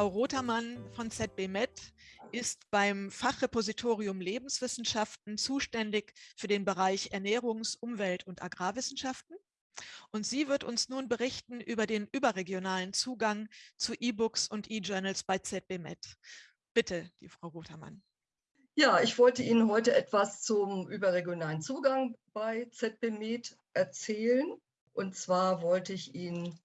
Frau Rotermann von ZBMed ist beim Fachrepositorium Lebenswissenschaften zuständig für den Bereich Ernährungs-, Umwelt- und Agrarwissenschaften. Und sie wird uns nun berichten über den überregionalen Zugang zu E-Books und E-Journals bei ZBMed. Bitte, die Frau Rotermann. Ja, ich wollte Ihnen heute etwas zum überregionalen Zugang bei ZBMed erzählen. Und zwar wollte ich Ihnen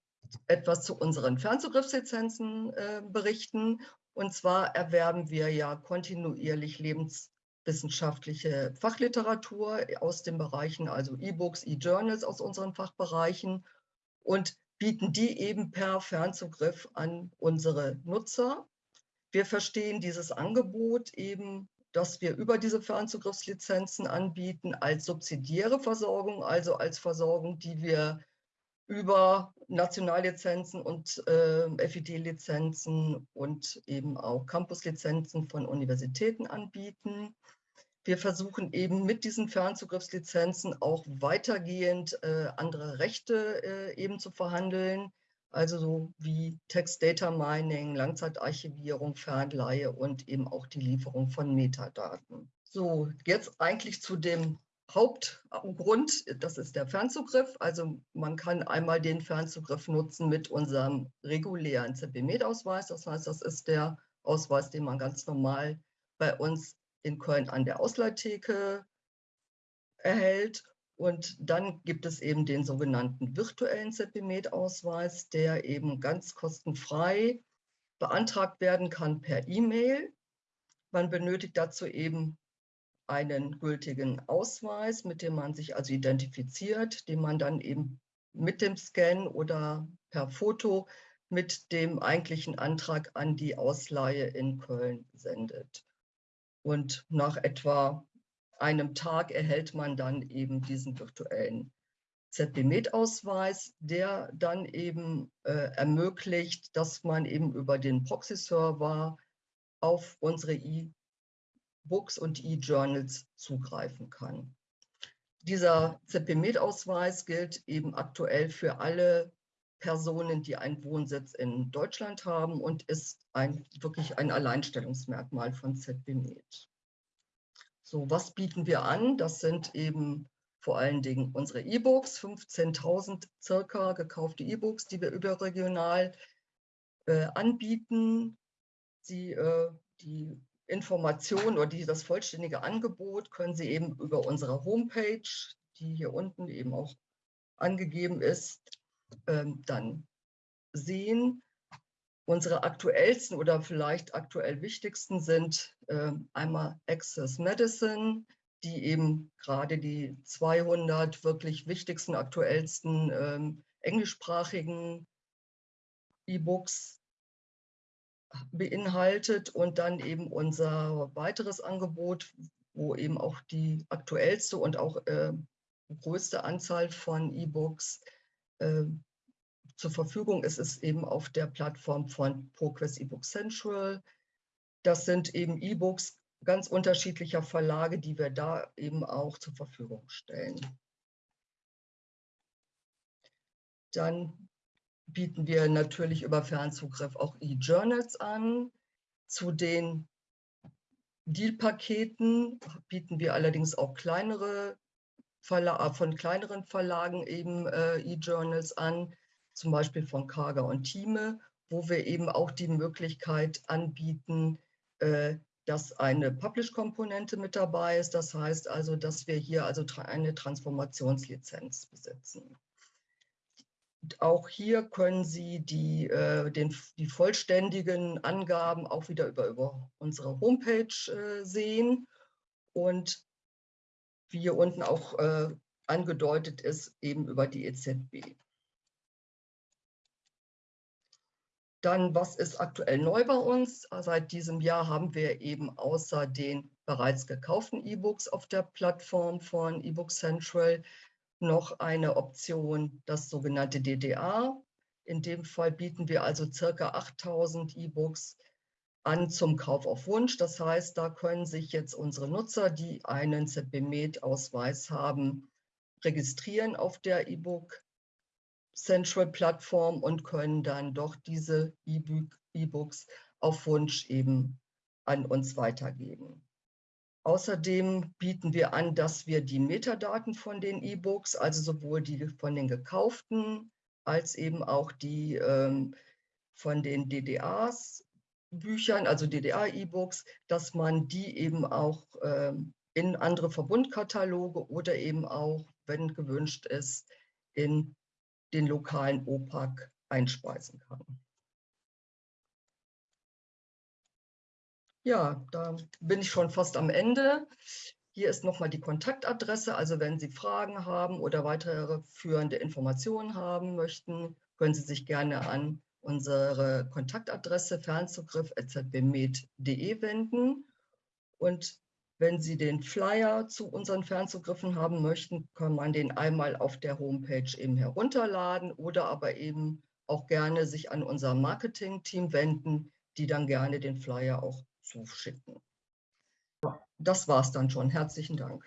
etwas zu unseren Fernzugriffslizenzen äh, berichten. Und zwar erwerben wir ja kontinuierlich lebenswissenschaftliche Fachliteratur aus den Bereichen, also E-Books, E-Journals aus unseren Fachbereichen und bieten die eben per Fernzugriff an unsere Nutzer. Wir verstehen dieses Angebot eben, dass wir über diese Fernzugriffslizenzen anbieten als subsidiäre Versorgung, also als Versorgung, die wir über Nationallizenzen und äh, FID-Lizenzen und eben auch Campus-Lizenzen von Universitäten anbieten. Wir versuchen eben mit diesen Fernzugriffslizenzen auch weitergehend äh, andere Rechte äh, eben zu verhandeln, also so wie Text-Data-Mining, Langzeitarchivierung, Fernleihe und eben auch die Lieferung von Metadaten. So, jetzt eigentlich zu dem Hauptgrund, das ist der Fernzugriff. Also man kann einmal den Fernzugriff nutzen mit unserem regulären ZB-Med-Ausweis. Das heißt, das ist der Ausweis, den man ganz normal bei uns in Köln an der Ausleihtheke erhält. Und dann gibt es eben den sogenannten virtuellen ZB-Med-Ausweis, der eben ganz kostenfrei beantragt werden kann per E-Mail. Man benötigt dazu eben einen gültigen Ausweis, mit dem man sich also identifiziert, den man dann eben mit dem Scan oder per Foto mit dem eigentlichen Antrag an die Ausleihe in Köln sendet. Und nach etwa einem Tag erhält man dann eben diesen virtuellen ZB-Med-Ausweis, der dann eben äh, ermöglicht, dass man eben über den Proxy-Server auf unsere Books und E-Journals zugreifen kann. Dieser ZP-Med-Ausweis gilt eben aktuell für alle Personen, die einen Wohnsitz in Deutschland haben und ist ein, wirklich ein Alleinstellungsmerkmal von ZB-Med. So, was bieten wir an? Das sind eben vor allen Dingen unsere E-Books, 15.000 circa gekaufte E-Books, die wir überregional äh, anbieten. Sie, äh, die Informationen oder das vollständige Angebot können Sie eben über unsere Homepage, die hier unten eben auch angegeben ist, ähm, dann sehen. Unsere aktuellsten oder vielleicht aktuell wichtigsten sind äh, einmal Access Medicine, die eben gerade die 200 wirklich wichtigsten, aktuellsten ähm, englischsprachigen E-Books beinhaltet und dann eben unser weiteres Angebot, wo eben auch die aktuellste und auch äh, größte Anzahl von E-Books äh, zur Verfügung ist, ist eben auf der Plattform von ProQuest eBook Central. Das sind eben E-Books ganz unterschiedlicher Verlage, die wir da eben auch zur Verfügung stellen. Dann bieten wir natürlich über Fernzugriff auch E-Journals an. Zu den Deal-Paketen bieten wir allerdings auch kleinere Verla von kleineren Verlagen eben äh, E-Journals an, zum Beispiel von Kaga und Thieme, wo wir eben auch die Möglichkeit anbieten, äh, dass eine Publish-Komponente mit dabei ist. Das heißt also, dass wir hier also eine Transformationslizenz besitzen auch hier können Sie die, äh, den, die vollständigen Angaben auch wieder über, über unsere Homepage äh, sehen. Und wie hier unten auch äh, angedeutet ist, eben über die EZB. Dann, was ist aktuell neu bei uns? Seit diesem Jahr haben wir eben außer den bereits gekauften E-Books auf der Plattform von eBook Central noch eine Option, das sogenannte DDA. In dem Fall bieten wir also circa 8000 E-Books an zum Kauf auf Wunsch. Das heißt, da können sich jetzt unsere Nutzer, die einen ZBMed-Ausweis haben, registrieren auf der E-Book Central-Plattform und können dann doch diese E-Books auf Wunsch eben an uns weitergeben. Außerdem bieten wir an, dass wir die Metadaten von den E-Books, also sowohl die von den gekauften als eben auch die ähm, von den DDAs, Büchern, also DDA-E-Books, dass man die eben auch ähm, in andere Verbundkataloge oder eben auch, wenn gewünscht ist, in den lokalen OPAC einspeisen kann. Ja, da bin ich schon fast am Ende. Hier ist nochmal die Kontaktadresse. Also wenn Sie Fragen haben oder weitere führende Informationen haben möchten, können Sie sich gerne an unsere Kontaktadresse fernzugriff.zbmed.de wenden. Und wenn Sie den Flyer zu unseren Fernzugriffen haben möchten, kann man den einmal auf der Homepage eben herunterladen oder aber eben auch gerne sich an unser Marketing-Team wenden, die dann gerne den Flyer auch zuschicken. Das war es dann schon. Herzlichen Dank.